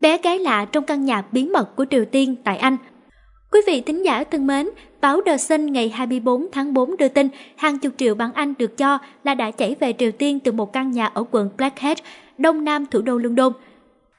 Bé gái lạ trong căn nhà bí mật của Triều Tiên tại Anh Quý vị thính giả thân mến, báo The Sun ngày 24 tháng 4 đưa tin hàng chục triệu bảng Anh được cho là đã chảy về Triều Tiên từ một căn nhà ở quận Blackheath, đông nam thủ đô London.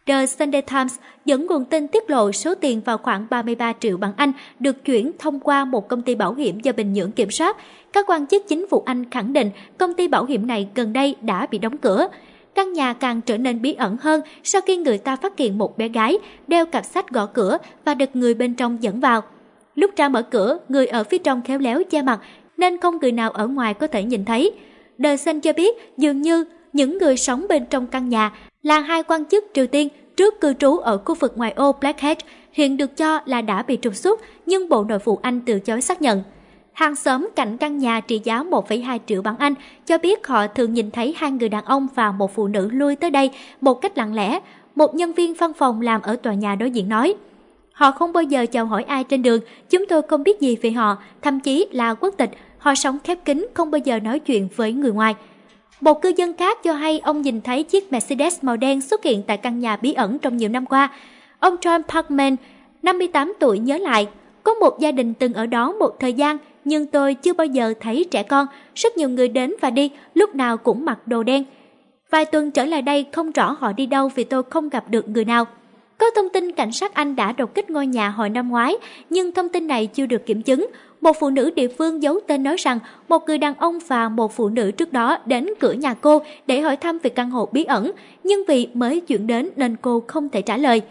The Sunday Times dẫn nguồn tin tiết lộ số tiền vào khoảng 33 triệu bảng Anh được chuyển thông qua một công ty bảo hiểm do Bình Nhưỡng kiểm soát. Các quan chức chính phủ Anh khẳng định công ty bảo hiểm này gần đây đã bị đóng cửa. Căn nhà càng trở nên bí ẩn hơn sau khi người ta phát hiện một bé gái đeo cặp sách gõ cửa và được người bên trong dẫn vào. Lúc ra mở cửa, người ở phía trong khéo léo che mặt nên không người nào ở ngoài có thể nhìn thấy. The Sun cho biết dường như những người sống bên trong căn nhà là hai quan chức Triều Tiên trước cư trú ở khu vực ngoài ô Blackhead hiện được cho là đã bị trục xuất nhưng Bộ Nội vụ Anh từ chối xác nhận. Hàng xóm cạnh căn nhà trị giá 1,2 triệu bảng Anh cho biết họ thường nhìn thấy hai người đàn ông và một phụ nữ lui tới đây một cách lặng lẽ. Một nhân viên văn phòng làm ở tòa nhà đối diện nói. Họ không bao giờ chào hỏi ai trên đường, chúng tôi không biết gì về họ, thậm chí là quốc tịch. Họ sống khép kín, không bao giờ nói chuyện với người ngoài. Một cư dân khác cho hay ông nhìn thấy chiếc Mercedes màu đen xuất hiện tại căn nhà bí ẩn trong nhiều năm qua. Ông John Parkman, 58 tuổi nhớ lại, có một gia đình từng ở đó một thời gian, nhưng tôi chưa bao giờ thấy trẻ con, rất nhiều người đến và đi, lúc nào cũng mặc đồ đen. Vài tuần trở lại đây không rõ họ đi đâu vì tôi không gặp được người nào. Có thông tin cảnh sát Anh đã đột kích ngôi nhà hồi năm ngoái, nhưng thông tin này chưa được kiểm chứng. Một phụ nữ địa phương giấu tên nói rằng một người đàn ông và một phụ nữ trước đó đến cửa nhà cô để hỏi thăm về căn hộ bí ẩn, nhưng vì mới chuyển đến nên cô không thể trả lời.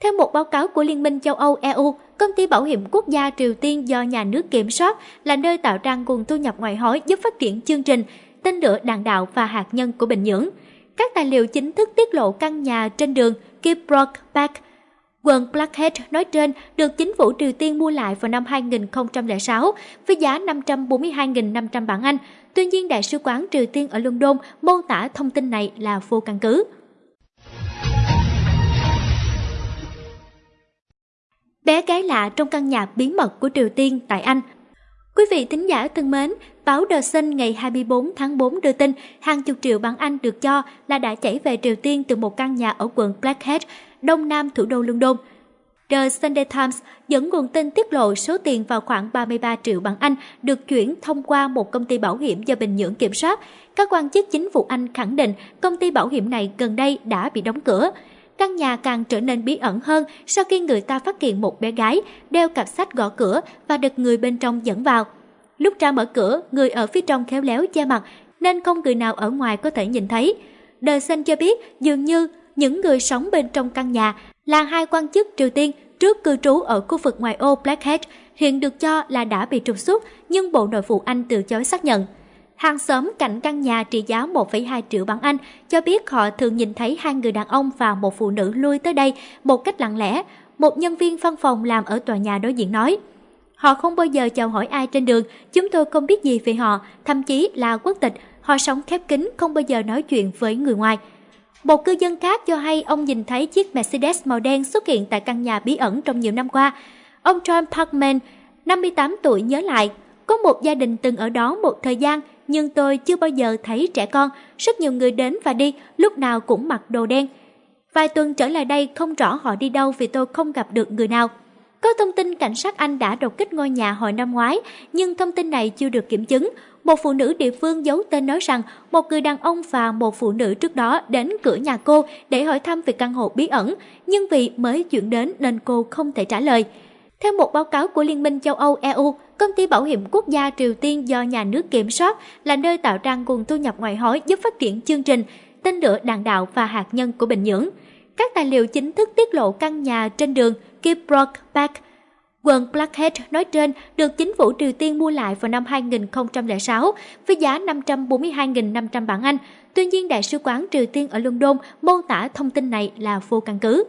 Theo một báo cáo của Liên minh châu Âu EU, công ty bảo hiểm quốc gia Triều Tiên do nhà nước kiểm soát là nơi tạo ra nguồn thu nhập ngoại hối giúp phát triển chương trình tên lửa đạn đạo và hạt nhân của Bình Nhưỡng. Các tài liệu chính thức tiết lộ căn nhà trên đường Kibrok Park, Quần Blackhead nói trên được chính phủ Triều Tiên mua lại vào năm 2006 với giá 542.500 bảng Anh. Tuy nhiên, Đại sứ quán Triều Tiên ở London mô tả thông tin này là vô căn cứ. Bé gái lạ trong căn nhà bí mật của Triều Tiên tại Anh Quý vị thính giả thân mến, báo The Sun ngày 24 tháng 4 đưa tin hàng chục triệu bảng Anh được cho là đã chảy về Triều Tiên từ một căn nhà ở quận Blackheath, đông nam thủ đô London. The Sunday Times dẫn nguồn tin tiết lộ số tiền vào khoảng 33 triệu bảng Anh được chuyển thông qua một công ty bảo hiểm do Bình Nhưỡng kiểm soát. Các quan chức chính phủ Anh khẳng định công ty bảo hiểm này gần đây đã bị đóng cửa căn nhà càng trở nên bí ẩn hơn sau khi người ta phát hiện một bé gái đeo cặp sách gõ cửa và được người bên trong dẫn vào. Lúc ra mở cửa, người ở phía trong khéo léo che mặt nên không người nào ở ngoài có thể nhìn thấy. Đời xanh cho biết dường như những người sống bên trong căn nhà là hai quan chức Triều Tiên trước cư trú ở khu vực ngoài ô Blackhead hiện được cho là đã bị trục xuất nhưng Bộ Nội vụ Anh từ chối xác nhận. Hàng xóm cạnh căn nhà trị giá 1,2 triệu bảng Anh cho biết họ thường nhìn thấy hai người đàn ông và một phụ nữ lui tới đây một cách lặng lẽ. Một nhân viên văn phòng làm ở tòa nhà đối diện nói. Họ không bao giờ chào hỏi ai trên đường, chúng tôi không biết gì về họ, thậm chí là quốc tịch. Họ sống khép kín, không bao giờ nói chuyện với người ngoài. Một cư dân khác cho hay ông nhìn thấy chiếc Mercedes màu đen xuất hiện tại căn nhà bí ẩn trong nhiều năm qua. Ông John Parkman, 58 tuổi nhớ lại, có một gia đình từng ở đó một thời gian, nhưng tôi chưa bao giờ thấy trẻ con, rất nhiều người đến và đi, lúc nào cũng mặc đồ đen. Vài tuần trở lại đây không rõ họ đi đâu vì tôi không gặp được người nào. Có thông tin cảnh sát Anh đã đột kích ngôi nhà hồi năm ngoái, nhưng thông tin này chưa được kiểm chứng. Một phụ nữ địa phương giấu tên nói rằng một người đàn ông và một phụ nữ trước đó đến cửa nhà cô để hỏi thăm về căn hộ bí ẩn, nhưng vì mới chuyển đến nên cô không thể trả lời. Theo một báo cáo của Liên minh châu Âu EU, công ty bảo hiểm quốc gia Triều Tiên do nhà nước kiểm soát là nơi tạo ra nguồn thu nhập ngoại hối giúp phát triển chương trình tên lửa đạn đạo và hạt nhân của Bình Nhưỡng. Các tài liệu chính thức tiết lộ căn nhà trên đường Kibrok Park, quận Blackhead nói trên được chính phủ Triều Tiên mua lại vào năm 2006 với giá 542.500 bảng Anh. Tuy nhiên, Đại sứ quán Triều Tiên ở London mô tả thông tin này là vô căn cứ.